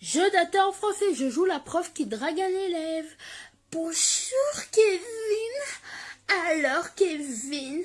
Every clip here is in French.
Je dateur en français, je joue la prof qui drague un élève. Bonjour Kevin. Alors Kevin,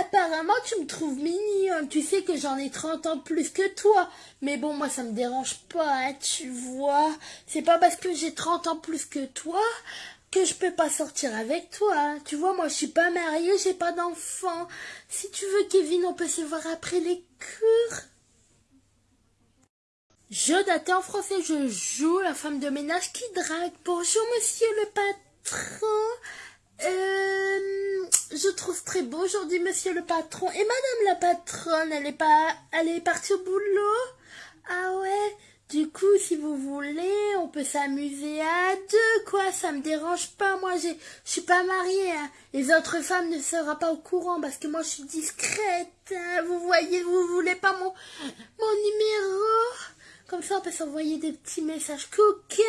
apparemment tu me trouves mignon. Tu sais que j'en ai 30 ans plus que toi. Mais bon, moi ça me dérange pas, hein, tu vois. C'est pas parce que j'ai 30 ans plus que toi que je peux pas sortir avec toi. hein. Tu vois, moi je suis pas mariée, j'ai pas d'enfant. Si tu veux Kevin, on peut se voir après les cours. Je daté en français, je joue la femme de ménage qui drague. Bonjour monsieur le patron. Euh, je trouve très beau aujourd'hui monsieur le patron. Et madame la patronne, elle est pas, elle est partie au boulot? Ah ouais? Du coup, si vous voulez, on peut s'amuser à deux, quoi. Ça me dérange pas. Moi, je suis pas mariée. hein. Les autres femmes ne seront pas au courant parce que moi, je suis discrète. hein. Vous voyez, vous voulez pas mon, mon numéro? Comme ça, on peut s'envoyer des petits messages coquins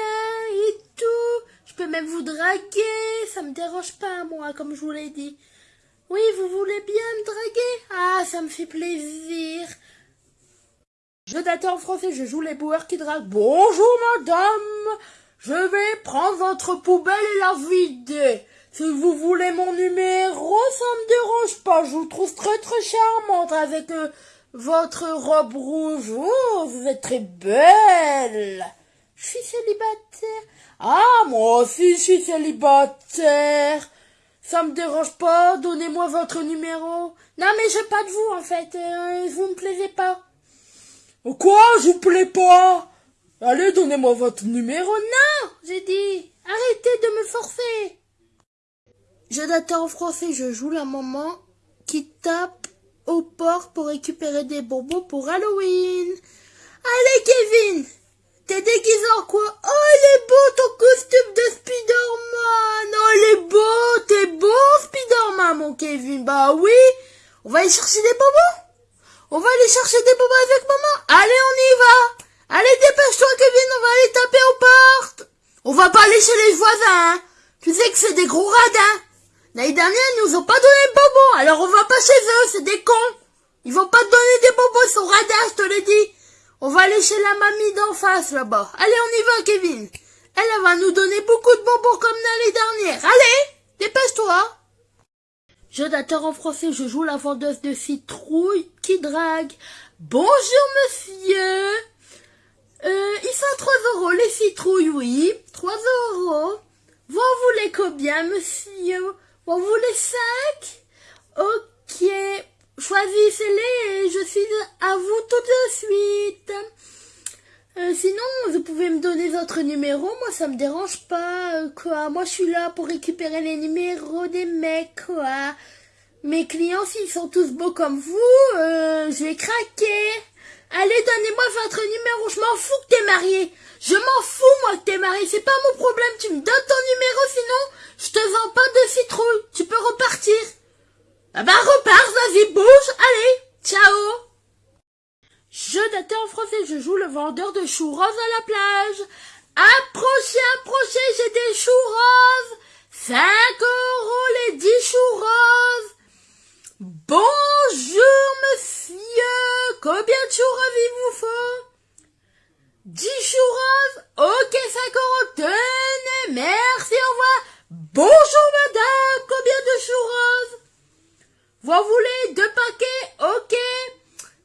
et tout. Je peux même vous draguer. Ça me dérange pas, moi, comme je vous l'ai dit. Oui, vous voulez bien me draguer? Ah, ça me fait plaisir. Je date en français, je joue les boueurs qui draguent. Bonjour, madame. Je vais prendre votre poubelle et la vider. Si vous voulez mon numéro, ça me dérange pas. Je vous trouve très très charmante avec euh, votre robe rouge. Oh, vous êtes très belle. Je suis célibataire. Ah, moi aussi je suis célibataire. Ça me dérange pas. Donnez-moi votre numéro. Non, mais je pas de vous en fait. Euh, vous me plaisez pas. Quoi Je vous plais pas? Allez, donnez-moi votre numéro. Non, j'ai dit. Arrêtez de me forcer. Je date en français, je joue la maman qui tape au port pour récupérer des bonbons pour Halloween. Allez, Kevin T'es déguisé en quoi? Oh, il est beau ton costume de Spider-Man Oh, il est beau T'es beau, Spider-Man, mon Kevin Bah oui On va aller chercher des bonbons on va aller chercher des bonbons avec maman. Allez, on y va. Allez, dépêche-toi, Kevin, on va aller taper aux portes. On va pas aller chez les voisins, hein. Tu sais que c'est des gros radins. L'année dernière, ils nous ont pas donné de bonbons, alors on va pas chez eux, c'est des cons. Ils vont pas te donner des bonbons, ils sont radins, je te l'ai dit. On va aller chez la mamie d'en face, là-bas. Allez, on y va, Kevin. Elle, va nous donner beaucoup de bonbons comme l'année dernière. Allez, dépêche-toi. Je dateur en français, je joue la vendeuse de citrouilles qui drague. Bonjour monsieur. Euh, ils sont 3 euros les citrouilles, oui. 3 euros. Vous en voulez combien monsieur? Vous voulez 5 Ok. Choisissez-les et je suis à vous tout de suite. Euh, sinon, vous pouvez me donner votre numéro. Moi, ça me dérange pas, euh, quoi. Moi, je suis là pour récupérer les numéros des mecs, quoi. Mes clients, s'ils sont tous beaux comme vous, euh, je vais craquer. Allez, donnez-moi votre numéro. Je m'en fous que t'es marié. Je m'en fous, moi, que t'es marié. C'est pas mon problème. Tu me donnes ton numéro, sinon, je te vends pas de citrouille. Tu peux repartir. Ah bah, repars, vas-y, bouge. Allez, ciao. Je date en français, je joue le vendeur de choux roses à la plage. Approchez, approchez, j'ai des choux roses. 5 euros les 10 choux roses. Bonjour monsieur, il vous faut 10 choux roses Ok, 5 euros, tenez, merci, au revoir. Bonjour madame, combien de choux roses Vous voulez deux paquets? Ok.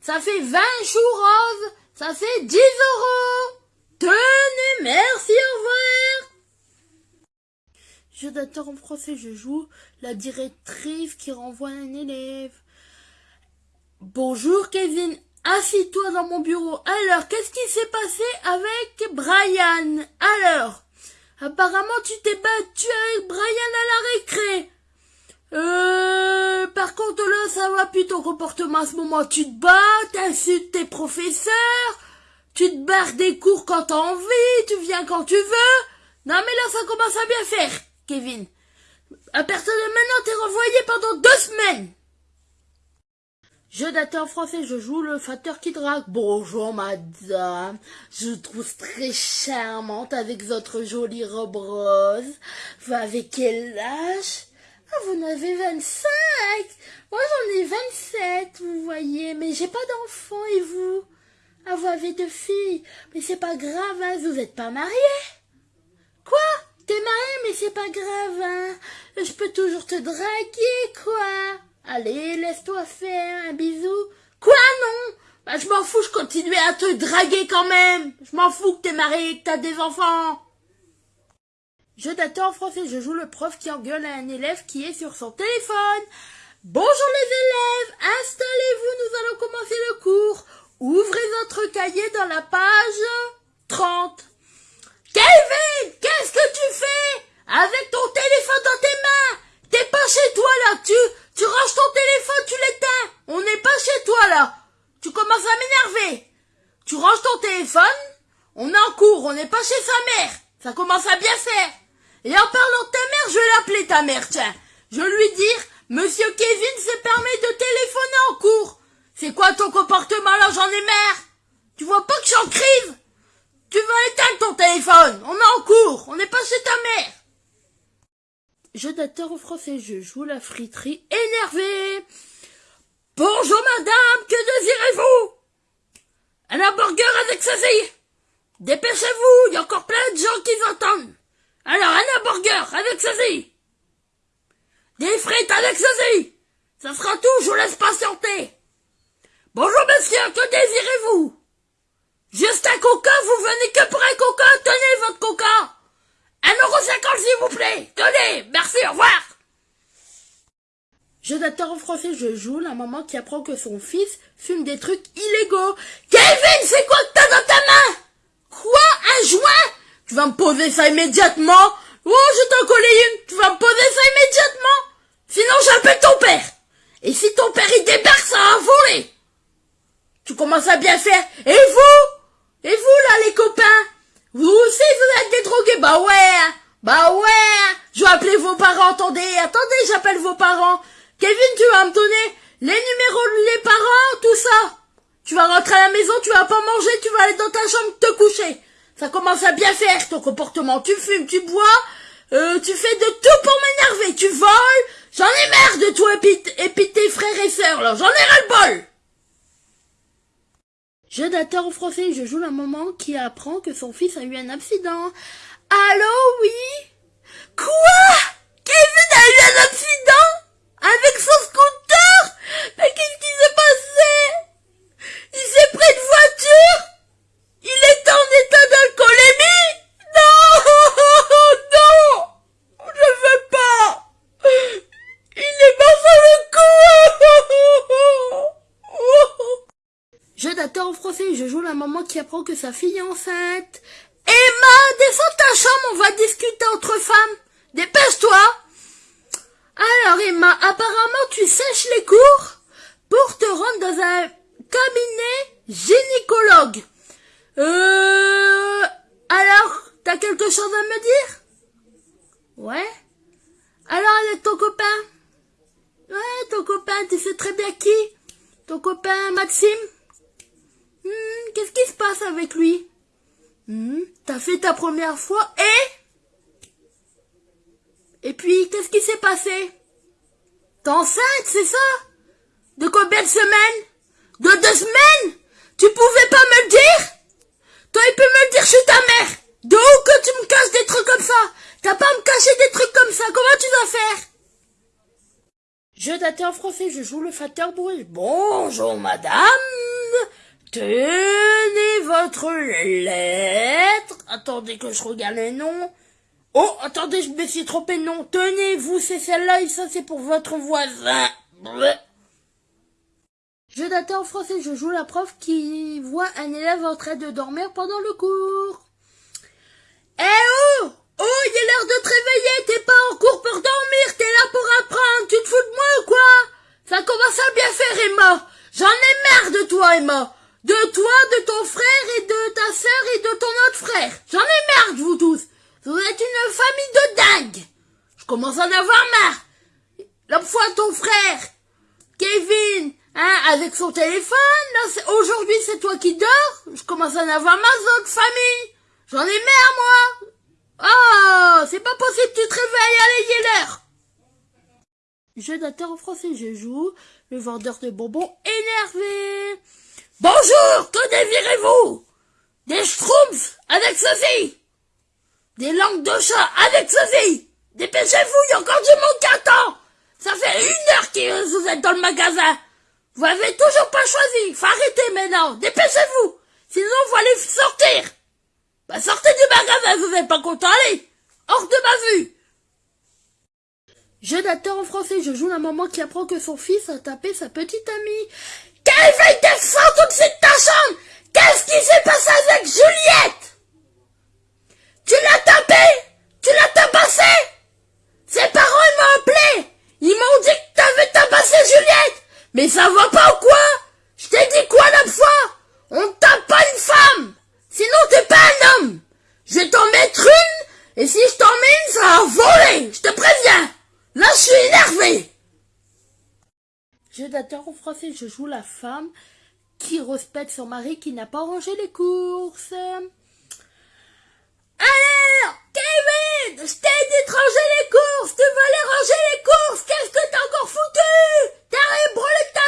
Ça fait 20 choux roses. Ça fait 10 euros. Tenez, merci, au revoir. Je dateur en français, je joue la directrice qui renvoie un élève. Bonjour Kevin, assis-toi dans mon bureau. Alors, qu'est-ce qui s'est passé avec Brian? Alors, apparemment tu t'es battu avec Brian à la récré. Euh, par contre là, ça va plus ton comportement à ce moment. Tu te bats, t'insultes tes professeurs, tu te barres des cours quand t'as envie, tu viens quand tu veux. Non mais là, ça commence à bien faire, Kevin. À partir de maintenant, t'es renvoyé pendant deux semaines. Je date en français, je joue le facteur qui drague. Bonjour madame, je trouve très charmante avec votre jolie robe rose. Vous avez quel âge? Ah, vous en avez 25 Moi j'en ai 27, vous voyez, mais j'ai pas d'enfant et vous? Ah, vous avez deux filles. Mais c'est pas grave, hein, vous êtes pas mariés? Quoi? T'es marié, mais c'est pas grave, hein. Je peux toujours te draguer, quoi. Allez, laisse-toi faire un bisou. Quoi, non? Bah, je m'en fous, je continuais à te draguer quand même. Je m'en fous que t'es marié et que t'as des enfants. Je t'attends en français, je joue le prof qui engueule à un élève qui est sur son téléphone. Bonjour les élèves, installez-vous, nous allons commencer le cours. Ouvrez votre cahier dans la page 30. Kevin, qu'est-ce que tu fais? Avec ton téléphone dans tes mains T'es pas chez toi là, tu, tu ranges ton téléphone, tu l'éteins. On n'est pas chez toi là. Tu commences à m'énerver. Tu ranges ton téléphone, on est en cours, on n'est pas chez sa mère. Ça commence à bien faire. Et en parlant de ta mère, je vais l'appeler ta mère, tiens. Je vais lui dire, Monsieur Kevin se permet de téléphoner en cours. C'est quoi ton comportement là, j'en ai marre? Tu vois pas que je suis en crise Tu vas éteindre ton téléphone. On est en cours, on n'est pas chez ta mère. Je d'acteur au français, je joue la friterie énervée. Bonjour madame, que désirez-vous? Un hamburger avec saisie. Dépêchez-vous, il y a encore plein de gens qui entendent. Alors, un hamburger avec saisie. Des frites avec saisie. Ça sera tout, je vous laisse patienter. Bonjour monsieur, que désirez-vous? Juste un coca, vous venez que pour un coca, tenez votre coca. S'il vous plaît. Tenez, merci, au revoir. En français, je joue. La maman qui apprend que son fils fume des trucs illégaux. Kevin, c'est quoi que t'as dans ta main? Quoi? Un joint? Tu vas me poser ça immédiatement? Oh, je t'en collé une. Tu vas me poser ça immédiatement? Sinon j'appelle ton père. Et si ton père il débarque, ça va voler. Tu commences à bien faire. Et vous? Et vous là les copains? Vous aussi vous êtes des drogués? Bah ouais hein. Bah ouais Je vais appeler vos parents, attendez, attendez, j'appelle vos parents Kevin, tu vas me donner les numéros les parents, tout ça tu vas rentrer à la maison, tu vas pas manger, tu vas aller dans ta chambre te coucher. Ça commence à bien faire ton comportement. Tu fumes, tu bois, euh, tu fais de tout pour m'énerver. Tu voles. J'en ai marre de toi et puis, tes frères et sœurs là. J'en ai ras le bol. Je d'acteur français, je joue la maman qui apprend que son fils a eu un accident. Allô, oui Quoi Kevin a eu un accident Avec son scooter Mais qu'est-ce qui s'est passé il s'est pris de voiture Il est en état d'alcoolémie Non Non Je veux pas Il est mort sur le coup Je je joue la maman qui apprend que sa fille est enceinte. Emma, descends ta chambre, on va discuter entre femmes. Dépêche-toi Alors Emma, apparemment tu sèches les cours pour te rendre dans un cabinet gynécologue. Euh, alors, t'as quelque chose à me dire? Ouais. Alors, avec ton copain? Ouais, ton copain, tu sais très bien qui? Ton copain Maxime? Hmm, Qu'est-ce qui se passe avec lui hmm, T'as fait ta première fois et Et puis, qu'est-ce qui s'est passé T'es enceinte, c'est ça De combien de semaines de deux semaines Tu pouvais pas me le dire Toi, il peut me le dire, je suis ta mère De où que tu me caches des trucs comme ça T'as pas à me cacher des trucs comme ça, comment tu dois faire Je t'attends en français, je joue le facteur bruit. Bonjour madame Tenez votre lettre. Attendez que je regarde les noms. Oh, attendez, je me suis trompé de nom. Tenez, vous, c'est celle-là et ça, c'est pour votre voisin. Je d'attends en français, je joue la prof qui voit un élève en train de dormir pendant le cours. Eh oh Oh, il est l'heure de te réveiller, t'es pas en cours pour dormir, t'es là pour apprendre, tu te fous de moi ou quoi? Ça commence à bien faire, Emma. J'en ai marre de toi, Emma. De toi, de ton frère et de ta sœur et de ton autre frère. J'en ai marre de vous tous. Vous êtes une famille de dingues. Je commence à en avoir marre. L'autre fois, ton frère, Kevin, Hein, avec son téléphone, aujourd'hui c'est toi qui dors, je commence à en avoir ma autre famille. J'en ai marre, moi. Oh, c'est pas possible, tu te réveilles, allez, l'heure. Jeu d'acteur en français, je joue le vendeur de bonbons énervé. Bonjour, que désirez-vous Des schtroumpfs avec ceci Des langues de chat avec ceci Dépêchez-vous, il y a encore du monde qui attend. Ça fait une heure que vous êtes dans le magasin. Vous avez toujours pas choisi, faut arrêter maintenant, dépêchez-vous. Sinon vous allez sortir. Bah sortez du magasin, vous n'êtes pas content, allez Hors de ma vue. Jeu d'acteur en français, je joue la maman qui apprend que son fils a tapé sa petite amie. Qu'elle veuille descendre tout de suite ta chambre Qu'est-ce qui s'est passé avec Juliette Tu l'as tapé Tu l'as tabassé Ses parents m'ont appelé Ils m'ont dit que t'avais tabassé Juliette Mais ça va pas ou quoi? Je t'ai dit quoi la fois? On tape pas une femme! Sinon t'es pas un homme! Je vais t'en mettre une Et si je t'en mets une, ça va voler! Je te préviens! Là, je suis énervé! Jeu en français, je joue la femme qui respecte son mari qui n'a pas rangé les courses. Alors, Ted Ted étranger les courses Tu vas les ranger les courses Qu'est-ce que t'as encore foutu? T'as branlé ta